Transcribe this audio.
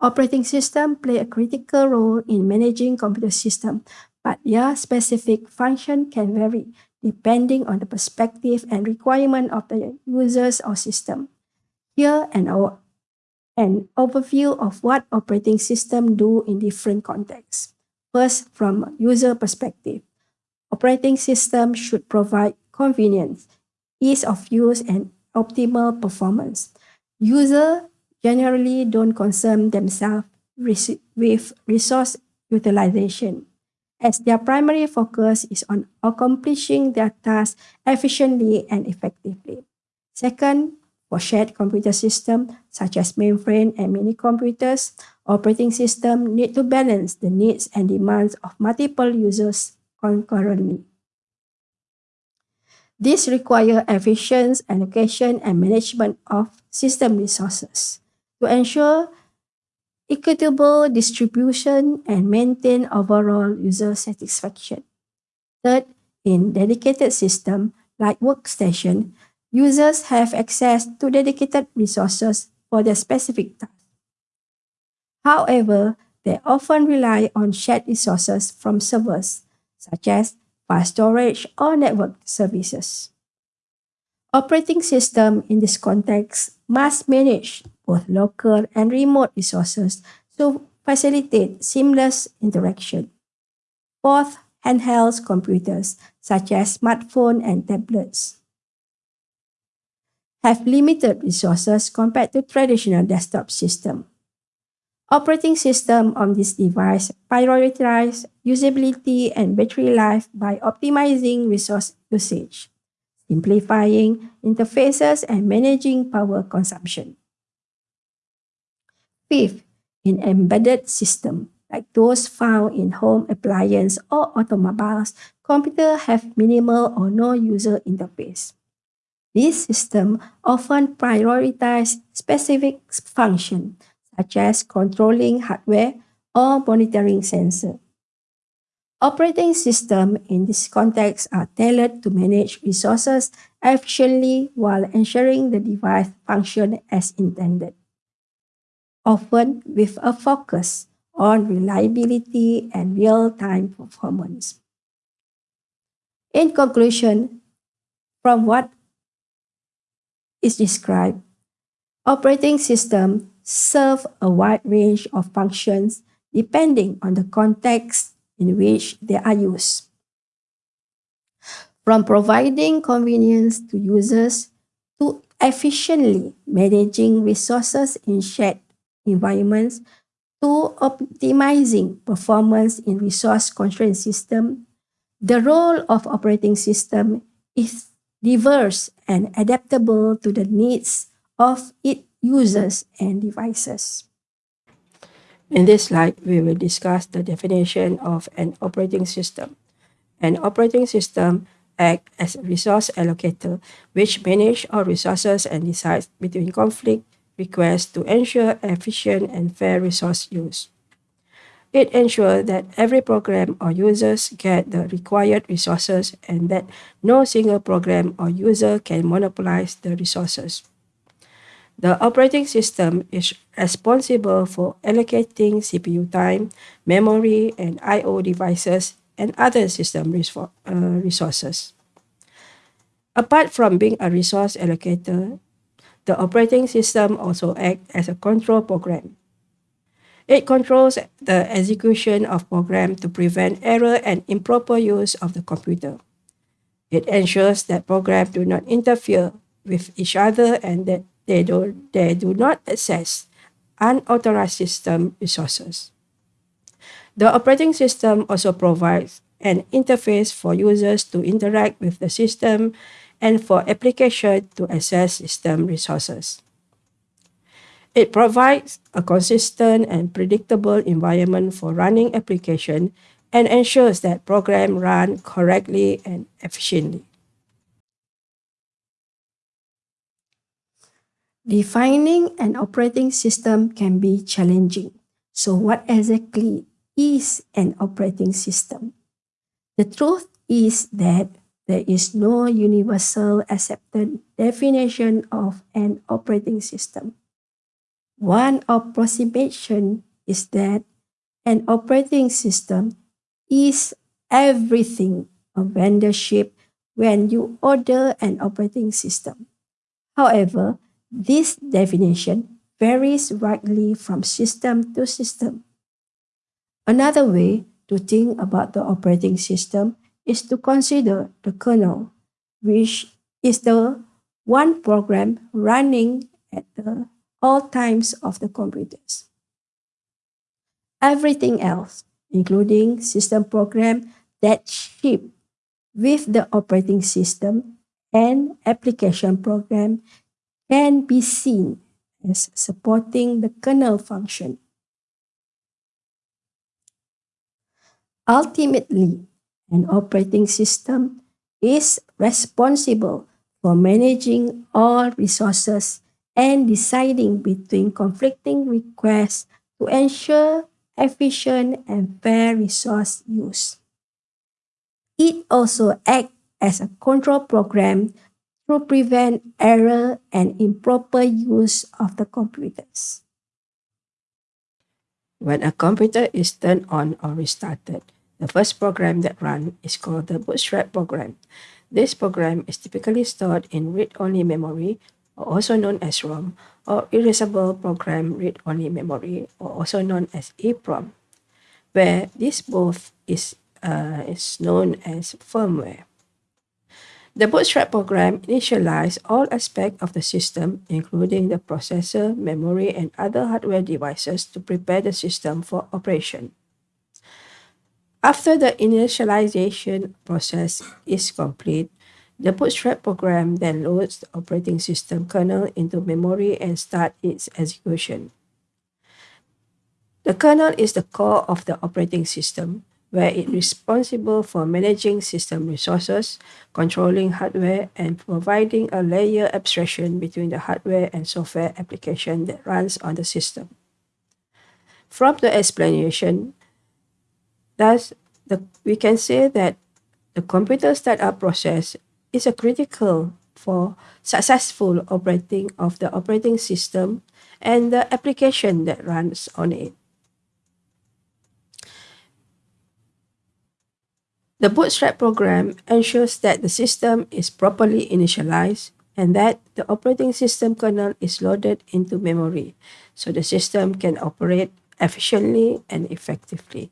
Operating system play a critical role in managing computer system, but their specific function can vary depending on the perspective and requirement of the users or system. Here an, an overview of what operating system do in different contexts. First, from user perspective. Operating system should provide convenience, ease of use, and optimal performance. User generally don't concern themselves with resource utilization, as their primary focus is on accomplishing their tasks efficiently and effectively. Second, for shared computer systems such as mainframe and mini computers, operating system need to balance the needs and demands of multiple users concurrently. This requires efficient allocation and management of system resources to ensure equitable distribution and maintain overall user satisfaction. Third, in dedicated system like workstation, users have access to dedicated resources for their specific task. However, they often rely on shared resources from servers, such as file storage or network services. Operating system in this context must manage both local and remote resources to facilitate seamless interaction. Fourth, handheld computers such as smartphones and tablets have limited resources compared to traditional desktop system. Operating system on this device prioritize usability and battery life by optimizing resource usage, simplifying interfaces and managing power consumption. Fifth, in embedded system, like those found in home appliance or automobiles, computers have minimal or no user interface. This system often prioritize specific function, such as controlling hardware or monitoring sensor. Operating systems in this context are tailored to manage resources efficiently while ensuring the device function as intended often with a focus on reliability and real-time performance. In conclusion, from what is described, operating systems serve a wide range of functions depending on the context in which they are used. From providing convenience to users to efficiently managing resources in shared environments to optimizing performance in resource-constrained system, the role of operating system is diverse and adaptable to the needs of its users and devices. In this slide, we will discuss the definition of an operating system. An operating system acts as a resource allocator, which manages all resources and decides between conflict requests to ensure efficient and fair resource use. It ensures that every program or users get the required resources and that no single program or user can monopolize the resources. The operating system is responsible for allocating CPU time, memory, and I.O. devices and other system uh, resources. Apart from being a resource allocator, the operating system also acts as a control program. It controls the execution of program to prevent error and improper use of the computer. It ensures that programs do not interfere with each other and that they do, they do not access unauthorized system resources. The operating system also provides an interface for users to interact with the system and for application to access system resources. It provides a consistent and predictable environment for running application and ensures that programs run correctly and efficiently. Defining an operating system can be challenging. So what exactly is an operating system? The truth is that there is no universal accepted definition of an operating system. One approximation is that an operating system is everything a vendor ship when you order an operating system. However, this definition varies widely from system to system. Another way to think about the operating system is to consider the kernel, which is the one program running at the all times of the computers. Everything else, including system program that ship with the operating system and application program can be seen as supporting the kernel function. Ultimately, an operating system is responsible for managing all resources and deciding between conflicting requests to ensure efficient and fair resource use. It also acts as a control program to prevent error and improper use of the computers. When a computer is turned on or restarted, the first program that runs is called the bootstrap program. This program is typically stored in read-only memory, or also known as ROM, or erasable program read-only memory, or also known as EEPROM, where this both is, uh, is known as firmware. The Bootstrap program initializes all aspects of the system, including the processor, memory, and other hardware devices to prepare the system for operation. After the initialization process is complete, the Bootstrap program then loads the operating system kernel into memory and starts its execution. The kernel is the core of the operating system, where it is responsible for managing system resources, controlling hardware, and providing a layer abstraction between the hardware and software application that runs on the system. From the explanation, thus, the, we can say that the computer startup process is a critical for successful operating of the operating system and the application that runs on it. The Bootstrap program ensures that the system is properly initialized and that the operating system kernel is loaded into memory so the system can operate efficiently and effectively.